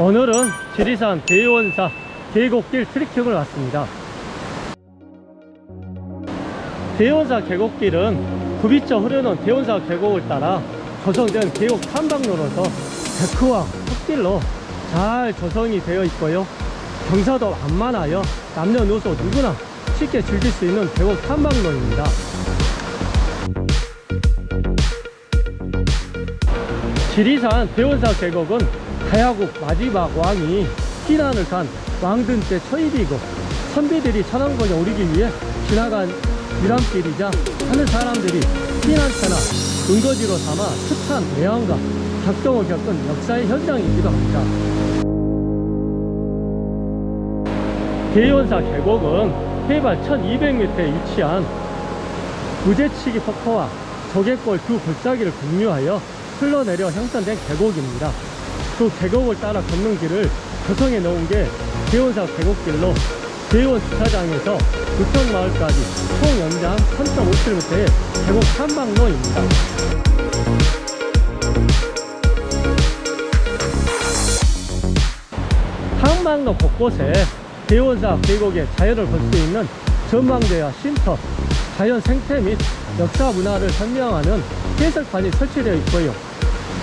오늘은 지리산 대원사 계곡길 트레킹을 왔습니다. 대원사 계곡길은 굽이쳐 흐르는 대원사 계곡을 따라 조성된 계곡 탐방로로서 데크와 흙길로 잘 조성이 되어 있고요. 경사도 완만하여 남녀노소 누구나 쉽게 즐길 수 있는 계곡 탐방로입니다. 지리산 대원사 계곡은 가야국 마지막 왕이 피난을 간 왕든 때 초입이고 선비들이 천왕봉에 오르기 위해 지나간 유람길이자 하는 사람들이 피난처나 근거지로 삼아 숱한 대항과 격동을 겪은 역사의 현장이기도 합니다. 대원사 계곡은 해발 1200m에 위치한 무제치기 폭포와 조개골 두 골짜기를 공유하여 흘러내려 형성된 계곡입니다. 그 계곡을 따라 걷는 길을 조성해 놓은 게 대원사 계곡길로 대원 주차장에서 부평마을까지 총 연장 3.5km의 계곡 탐방로입니다. 탐방로 곳곳에 대원사 계곡의 자연을 볼 수 있는 전망대와 쉼터, 자연 생태 및 역사 문화를 설명하는 해설판이 설치되어 있고요.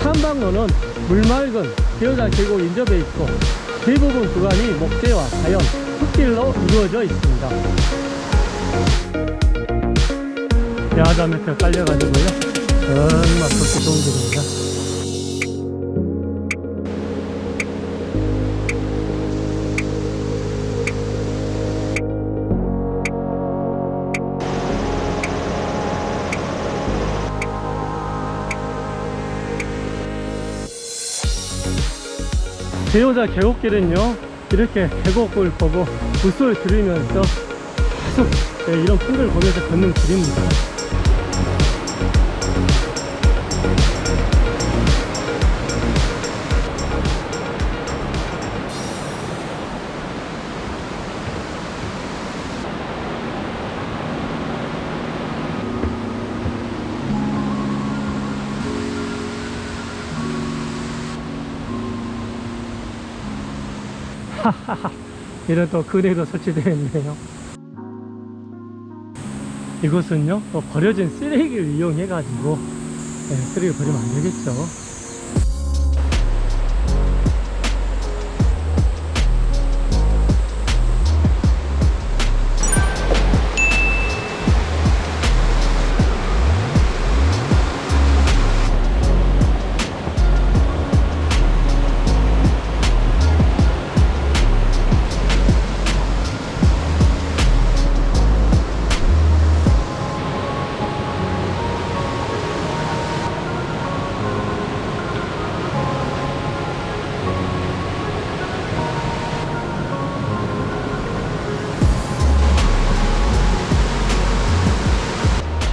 탐방로는 물맑은 대원사 계곡 인접해 있고 대부분 구간이 목재와 자연, 흙길로 이루어져 있습니다. 야자 매트 깔려가지고요. 정말 걷기 좋은 길입니다. 대호자 계곡길은요 이렇게 계곡을 보고 물소를 들으면서 계속 네, 이런 풍경을 보면서 걷는 길입니다 이런 또 그네도 설치되어 있네요. 이곳은요 또 버려진 쓰레기를 이용해 가지고 네, 쓰레기 버리면 안 되겠죠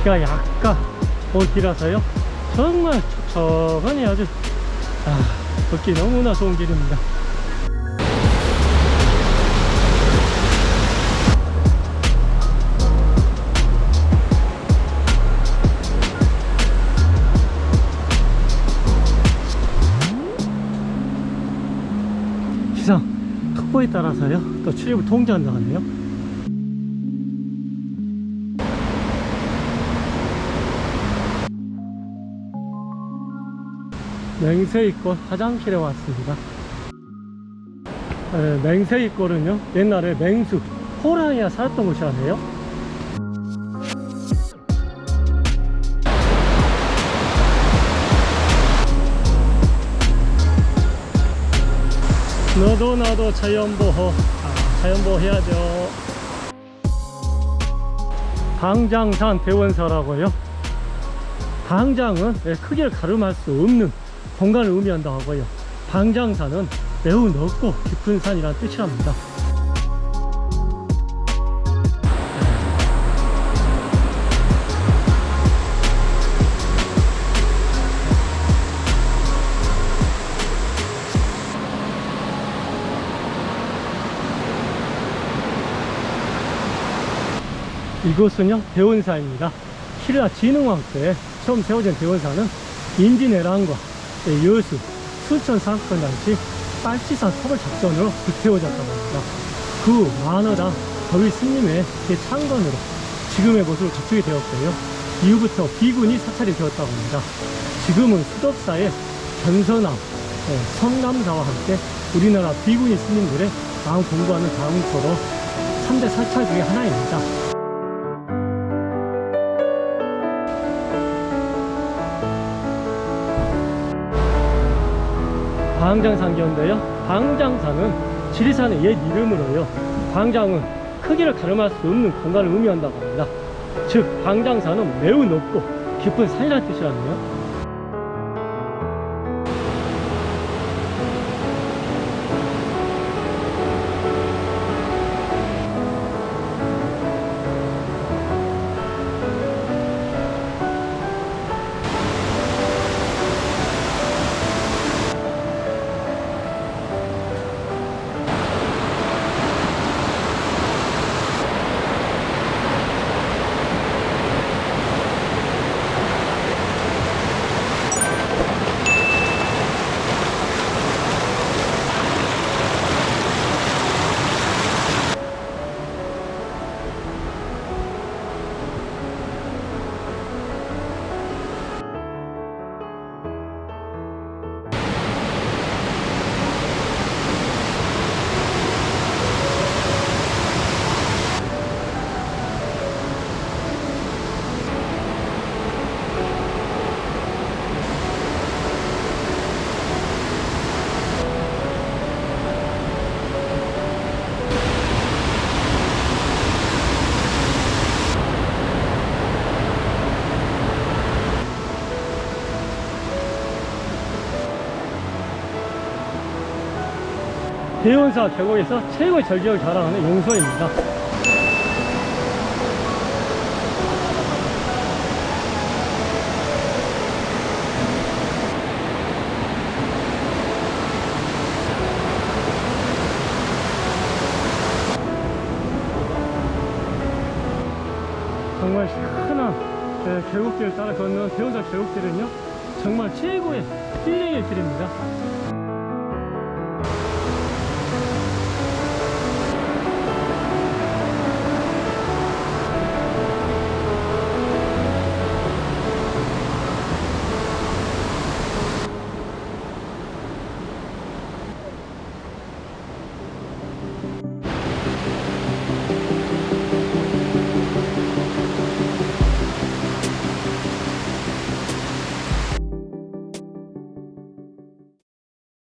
비가 약간 온 길이라서요. 정말 촉촉하니 아주 아, 걷기 너무나 좋은 길입니다. 기상 특보에 따라서요. 또 출입을 통제한다고 하네요 맹세이골 화장실에 왔습니다. 에, 맹세이골은요 옛날에 맹수 호랑이가 살았던 곳이라네요? 너도 나도 자연보호 아, 자연보호 해야죠. 방장산 대원사라고요? 방장은 예, 크기를 가름할 수 없는 공간을 의미한다고 하고요. 방장산은 매우 넓고 깊은 산이라는 뜻이랍니다. 이곳은요 대원사입니다. 신라 진흥왕 때 처음 세워진 대원사는 인진해란과 여수, 순천 상권단지 빨치산 터벌 작전으로 불태워졌다고 합니다. 그 만화당 더위 스님의 대창건으로 지금의 모습을 갖추게 되었고요. 이후부터 비군이 사찰이 되었다고 합니다. 지금은 수덕사의 견선암, 네, 성남사와 함께 우리나라 비군이 스님들의 마음 공부하는 장소로 3대 사찰 중에 하나입니다. 광장산기인데요. 광장산은 지리산의 옛 이름으로요. 광장은 크기를 가늠할 수 없는 공간을 의미한다고 합니다. 즉, 광장산은 매우 높고 깊은 산이라는 뜻이라네요. 대원사 계곡에서 최고의 절기를 자랑하는 용소입니다. 정말 시원한 네, 계곡길을 따라 걷는 대원사 계곡길은요 정말 최고의 힐링의 길입니다.